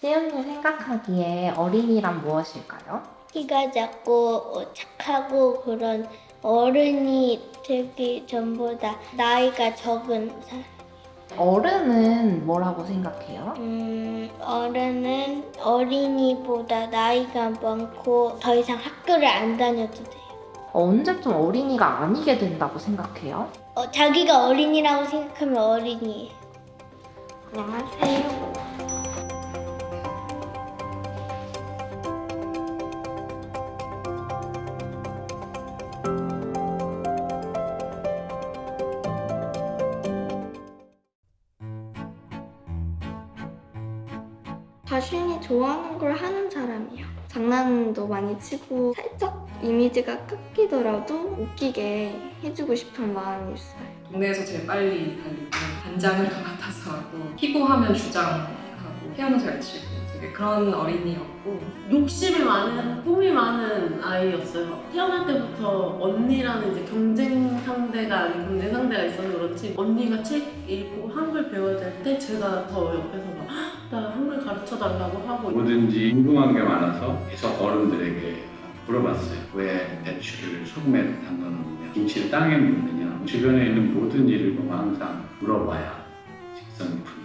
시은님 생각하기에 어린이란 무엇일까요? 키가 작고 어, 착하고 그런 어른이 되기 전보다 나이가 적은 사람. 어른은 뭐라고 생각해요? 음, 어른은 어린이보다 나이가 많고 더 이상 학교를 안 다녀도 돼요. 언제쯤 어린이가 아니게 된다고 생각해요? 어, 자기가 어린이라고 생각하면 어린이에요. 안녕하세요. 좋아하는 걸 하는 사람이요. 장난도 많이 치고 살짝 이미지가 깎이더라도 웃기게 해주고 싶은 마음이 있어요. 동네에서 제일 빨리 달리고 반장을 맡아서 하고 피구하면 주장하고 피아노 잘 치고 그런 어린이였고 욕심이 많은, 꿈이 많은 아이였어요. 태어날 때부터 언니라는 이제 경쟁 상대가 아닌 경쟁 상대가 있어서 그렇지 언니가 책 읽고 한글 배워야 될 때 제가 더 옆에서 막, "헉, 나 한글 가르쳐 달라고 하고 뭐든지 궁금한 게 많아서 계속 어른들에게 물어봤어요. 왜 배추를 소금에 담가놓느냐, 김치를 땅에 묻느냐, 주변에 있는 모든 일을 보면 항상 물어봐야 직성이 풀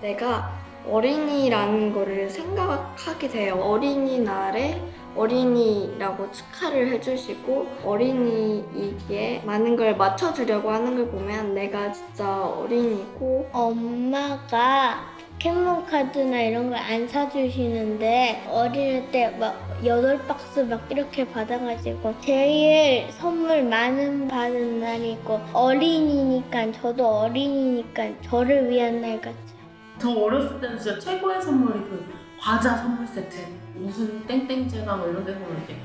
내가 어린이라는 거를 생각하게 돼요. 어린이날에 어린이라고 축하를 해주시고 어린이이기에 많은 걸 맞춰주려고 하는 걸 보면 내가 진짜 어린이고 엄마가 포켓몬 카드나 이런 걸 안 사주시는데 어릴 때 막 여덟 박스 막 이렇게 받아가지고 제일 선물 많은 받은 날이고 어린이니까 저도 어린이니까 저를 위한 날 같아요. 저 어렸을 때는 진짜 최고의 선물이 그 과자 선물 세트 무슨 땡땡제가 뭐 이런 데서 이렇게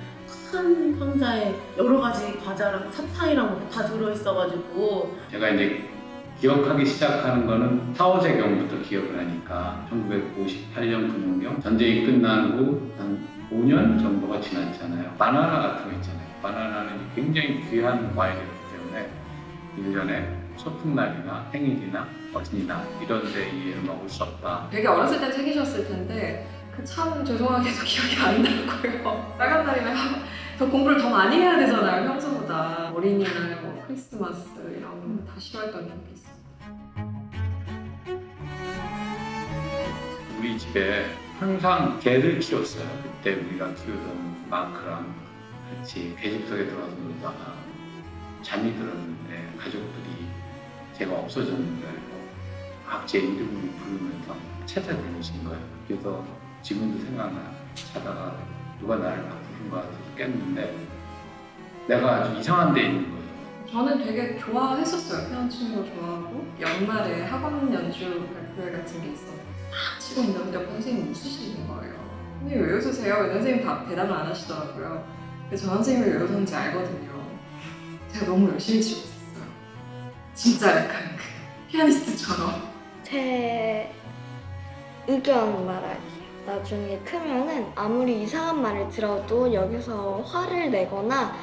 큰 상자에 여러 가지 과자랑 사탕이랑 뭐다 들어있어가지고 제가 이제 기억하기 시작하는 거는 사오제경부터 기억을 하니까 1958년 금융경 전쟁이 끝난 후 한 5년 정도가 지났잖아요. 바나나 같은 거 있잖아요. 바나나는 굉장히 귀한 과일이기 때문에 1년에 소풍날이나 생일이나 어린이나 이런 데에 먹을 수 없다. 되게 어렸을 때 챙기셨을 텐데 그 참 죄송하게도 기억이 안 나고요. 빨간 날이면 더 공부를 더 많이 해야 되잖아요 평소보다 어린이날 뭐 크리스마스 이런 거 다 싫어했던 기억이 있어요. 우리 집에 항상 개를 키웠어요. 그때 우리가 키우던 마크랑 같이 배집속에 들어가서 놀다가 잠이 들었는데 가족들이 제가 없어졌는데 막제 이름을 부르면서 찾아다니신 거예요. 그래서 지금도 생각나. 자다가 누가 나를 막 부른 거 같아서 깼는데 내가 아주 이상한 데 있는 거예요. 저는 되게 좋아했었어요. 피아노 치는 거 좋아하고 연말에 학원 연주 발표회 같은 게 있어. 딱 치고 있는데 옆에 선생님이 웃으시는 거예요. 선생님 왜 웃으세요? 선생님 다 대답을 안 하시더라고요. 그래서 저 선생님이 왜 웃었는지 알거든요. 제가 너무 열심히 치고. 진짜 약간 그 피아니스트처럼. 제 의견 말할게요. 나중에 크면은 아무리 이상한 말을 들어도 여기서 화를 내거나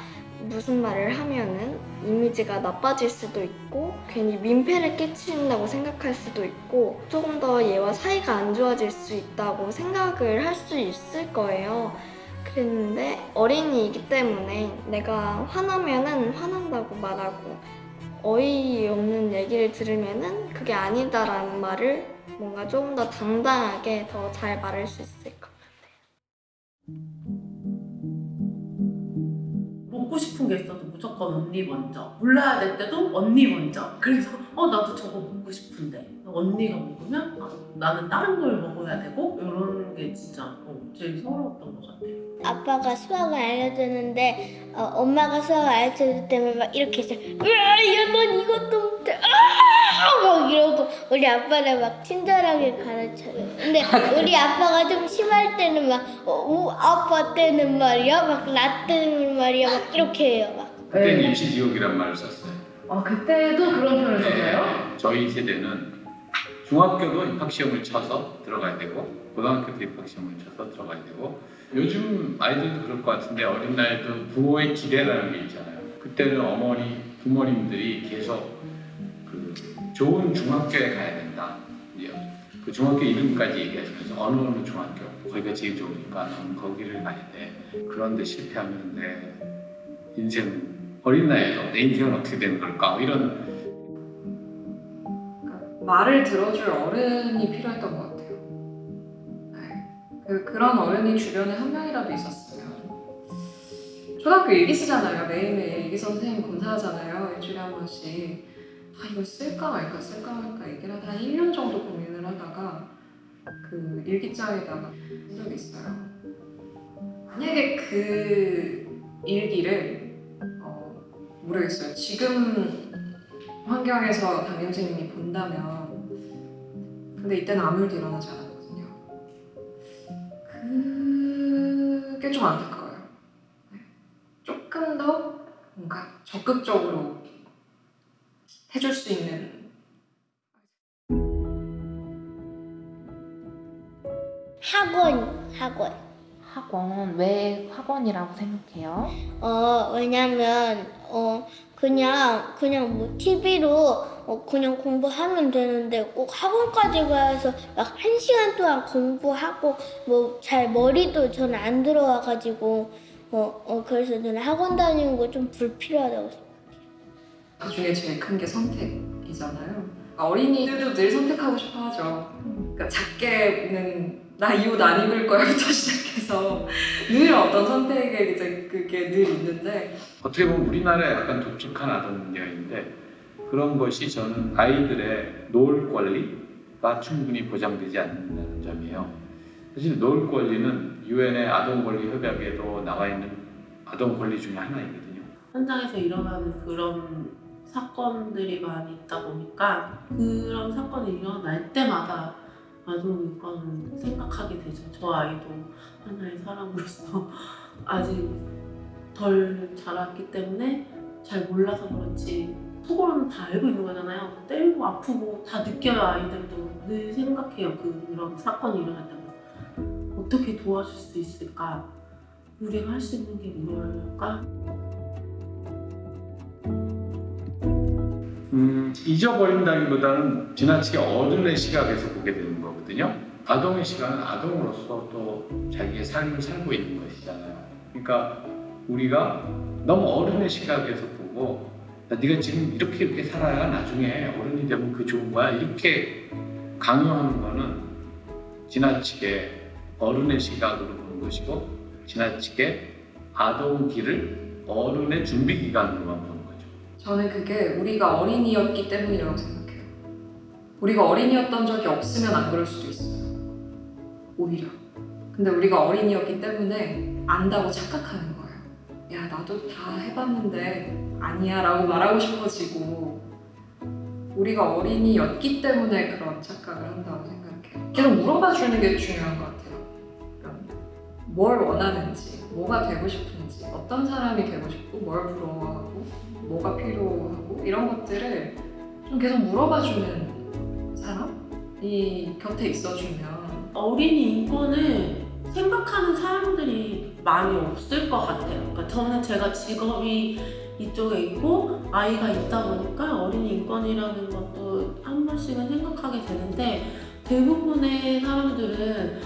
무슨 말을 하면은 이미지가 나빠질 수도 있고 괜히 민폐를 끼친다고 생각할 수도 있고 조금 더 얘와 사이가 안 좋아질 수 있다고 생각을 할 수 있을 거예요. 그랬는데 어린이이기 때문에 내가 화나면은 화난다고 말하고 어이없는 얘기를 들으면은 그게 아니다라는 말을 뭔가 조금 더 당당하게 더 잘 말할 수 있을 것 같아요. 먹고 싶은 게 있어도 무조건 언니 먼저. 골라야 될 때도 언니 먼저. 그래서 어 나도 저거 먹고 싶은데. 언니가 먹으면 아, 나는 다른 걸 먹어야 되고 이런 게 진짜 어, 제일 서러웠던 것 같아요 아빠가 수학을 알려주는데 어, 엄마가 수학을 알려줄 때면 막 이렇게 해서 야넌 이것도 못해. 아막 이러고 우리 아빠를 막 친절하게 가르쳐요. 근데 우리 아빠가 좀 심할 때는 막 어, 우, 아빠 때는 말이야? 막 나 때는 말이야? 막 이렇게 해요 막. 그때는 임시지옥이란 말을 썼어요. 아 그때도 그런 표현을 썼어요? 네, 저희 세대는 중학교도 입학시험을 쳐서 들어가야 되고 고등학교도 입학시험을 쳐서 들어가야 되고 요즘 아이들도 그럴 것 같은데 어린 나이도 부모의 기대라는 게 있잖아요. 그때는 어머니, 부모님들이 계속 그 좋은 중학교에 가야 된다. 그 중학교 이름까지 얘기하시면서 어느 어느 중학교 거기가 제일 좋으니까 넌 거기를 가야 돼. 그런데 실패하면 내 인생은 어린 나이에도 내 인생은 어떻게 되는 걸까? 뭐 이런 그러니까 말을 들어줄 어른이 필요했던 것 같아요. 네. 그, 그런 어른이 주변에 한 명이라도 있었으면 초등학교 일기 쓰잖아요. 매일매일 일기 선생님 검사하잖아요. 일주일에 한 번씩 아 이걸 쓸까 말까 쓸까 말까 얘기를 한 1년 정도 고민을 하다가 그 일기장에다가 쓴 적이 있어요. 만약에 그 일기를 어, 모르겠어요. 지금 환경에서 담임 선생님이 본다면 근데 이때는 아무 일도 일어나지 않았거든요. 좀 안타까워요. 네. 조금 더 뭔가 적극적으로 해줄 수 있는 학원, 학원. 학원 왜 학원이라고 생각해요? 어, 왜냐면, 어, 그냥, 그냥 뭐, TV로, 어, 그냥 공부하면 되는데, 꼭 학원까지 가서 막 한 시간 동안 공부하고, 뭐, 잘 머리도 저는 안 들어와가지고, 어, 어, 그래서 저는 학원 다니는 거 좀 불필요하다고 생각해요. 그 중에 제일 큰 게 선택이잖아요. 어린이들도 늘 선택하고 싶어 하죠. 그러니까 작게는 나 이 옷 안 입을 거야부터 시작해서 늘 어떤 선택에 이제 그게 늘 있는데 어떻게 보면 우리나라의 약간 독특한 아동 문제가 있는데 그런 것이 저는 아이들의 놀 권리가 충분히 보장되지 않는다는 점이에요. 사실 놀 권리는 유엔의 아동 권리 협약에도 나와 있는 아동 권리 중에 하나이거든요. 현장에서 일어나는 그런 사건들이 많이 있다 보니까 그런 사건이 일어날 때마다 인권은 생각하게 되죠. 저 아이도 하나의 사람으로서 아직 덜 자랐기 때문에 잘 몰라서 그렇지 속으로는 다 알고 있는 거잖아요. 때리고 아프고 다 느껴요 아이들도 늘 생각해요 그런 사건이 일어날 때마다 어떻게 도와줄 수 있을까? 우리가 할 수 있는 게 뭘까? 음, 잊어버린다기보다는 지나치게 어른의 시각에서 보게 되는 거 거든요. 아동의 시각은 아동으로서 또 자기의 삶을 살고 있는 것이잖아요. 그러니까 우리가 너무 어른의 시각에서 보고 야, 네가 지금 이렇게 이렇게 살아야 나중에 어른이 되면 그 좋은 거야 이렇게 강요하는 거는 지나치게 어른의 시각으로 보는 것이고 지나치게 아동기를 어른의 준비 기간으로만 보는 거죠. 저는 그게 우리가 어린이였기 때문이라고 생각해요. 우리가 어린이였던 적이 없으면 안 그럴 수도 있어요. 오히려. 근데 우리가 어린이였기 때문에 안다고 착각하는 거예요. 야, 나도 다 해봤는데 아니야 라고 말하고 싶어지고 우리가 어린이였기 때문에 그런 착각을 한다고 생각해요. 계속 물어봐 주는 게 중요한 것 같아요. 그러니까 뭘 원하는지, 뭐가 되고 싶은지, 어떤 사람이 되고 싶고, 뭘 부러워하고, 뭐가 필요하고 이런 것들을 좀 계속 물어봐 주는 사람 이 곁에 있어주면 어린이 인권을 생각하는 사람들이 많이 없을 것 같아요. 그러니까 저는 제가 직업이 이쪽에 있고 아이가 있다 보니까 어린이 인권이라는 것도 한 번씩은 생각하게 되는데 대부분의 사람들은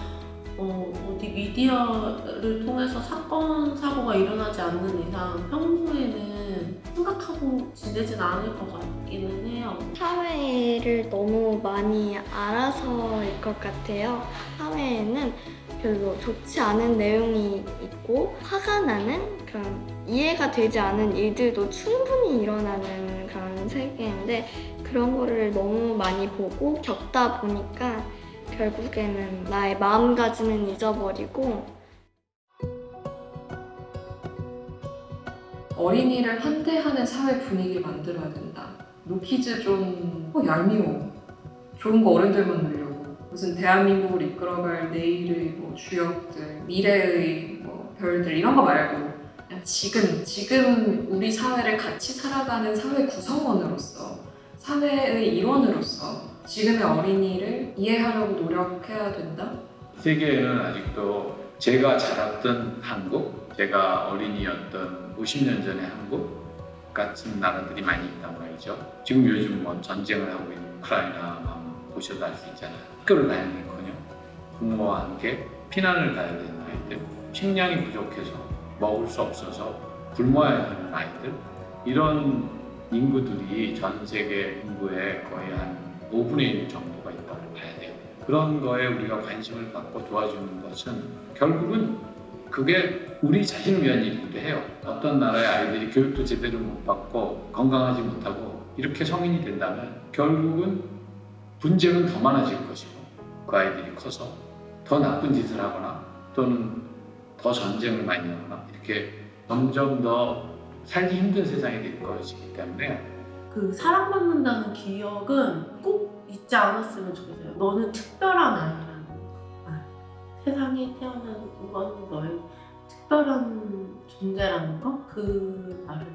어, 어디 미디어를 통해서 사건, 사고가 일어나지 않는 이상 평소에는 지내진 않을 것 같기는 해요. 사회를 너무 많이 알아서일 것 같아요. 사회에는 별로 좋지 않은 내용이 있고 화가 나는 그런 이해가 되지 않은 일들도 충분히 일어나는 그런 세계인데 그런 거를 너무 많이 보고 겪다 보니까 결국에는 나의 마음가짐은 잊어버리고 어린이를 환대하는 사회 분위기를 만들어야 된다. 노키즈 좀 어, 얄미워. 좋은 거 어른들만 누려고. 무슨 대한민국을 이끌어갈 내일의 뭐 주역들, 미래의 뭐 별들 이런 거 말고 지금 지금 우리 사회를 같이 살아가는 사회 구성원으로서 사회의 일원으로서 지금의 어린이를 이해하려고 노력해야 된다. 세계에는 아직도 제가 자랐던 한국, 제가 어린이였던 50년 전의 한국, 같은 나라들이 많이 있단 말이죠. 지금 요즘 뭐 전쟁을 하고 있는 우크라이나만 보셔도 알 수 있잖아요. 학교를 다니는커녕 부모와 함께 피난을 가야 되는 아이들, 식량이 부족해서 먹을 수 없어서 굶어야 하는 아이들 이런 인구들이 전 세계 인구의 거의 한 5분의 1 정도가 있다고 봐야 돼요. 그런 거에 우리가 관심을 갖고 도와주는 것은 결국은 그게 우리 자신을 위한 일이기도 해요. 어떤 나라의 아이들이 교육도 제대로 못 받고 건강하지 못하고 이렇게 성인이 된다면 결국은 분쟁은 더 많아질 것이고 그 아이들이 커서 더 나쁜 짓을 하거나 또는 더 전쟁을 많이 하거나 이렇게 점점 더 살기 힘든 세상이 될 것이기 때문에 그 사랑받는다는 기억은 꼭 잊지 않았으면 좋겠어요. 너는 특별한 아이라는 거. 아, 세상에 태어난 건 너의 특별한 존재라는 거? 그 말을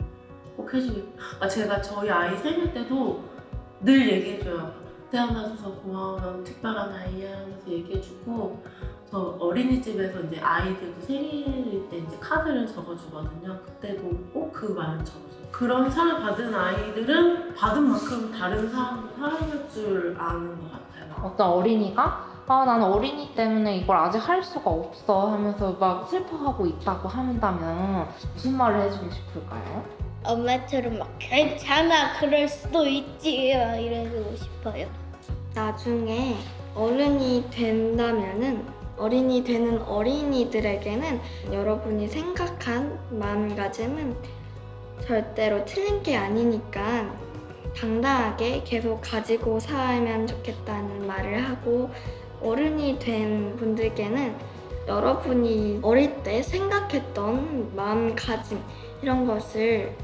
꼭 해주고 아, 제가 저희 아이 생일 때도 늘 얘기해줘요. 태어나줘서 고마워, 넌 특별한 아이야 하면서 얘기해주고 저 어린이집에서 이제 아이들도 생일일 때 이제 카드를 적어주거든요. 그때도 꼭 그 말을 적어줘요. 그런 상을 받은 아이들은 받은 만큼 다른 사람을 사랑할 줄 아는 것 같아요. 어떤 어린이가 아, 나는 어린이 때문에 이걸 아직 할 수가 없어 하면서 막 슬퍼하고 있다고 한다면 무슨 말을 해주고 싶을까요? 엄마처럼 막 괜찮아 그럴 수도 있지 막 이래주고 싶어요. 나중에 어른이 된다면은 어린이 되는 어린이들에게는 여러분이 생각한 마음가짐은 절대로 틀린 게 아니니까 당당하게 계속 가지고 살면 좋겠다는 말을 하고 어른이 된 분들께는 여러분이 어릴 때 생각했던 마음가짐 이런 것을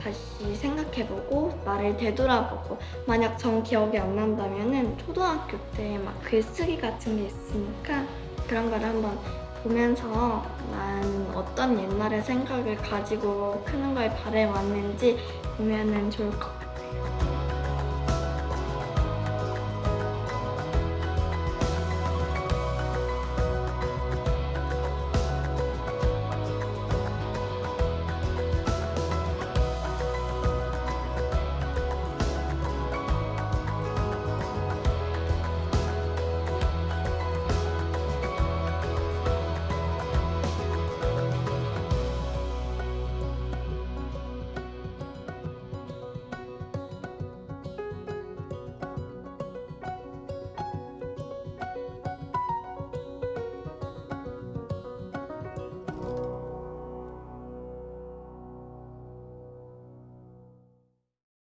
다시 생각해보고 나를 되돌아보고 만약 전 기억이 안 난다면 은 초등학교 때 막 글쓰기 같은 게 있으니까 그런 걸 한번 보면서 나는 어떤 옛날의 생각을 가지고 크는 걸 바래왔는지 보면 은 좋을 것 같아요.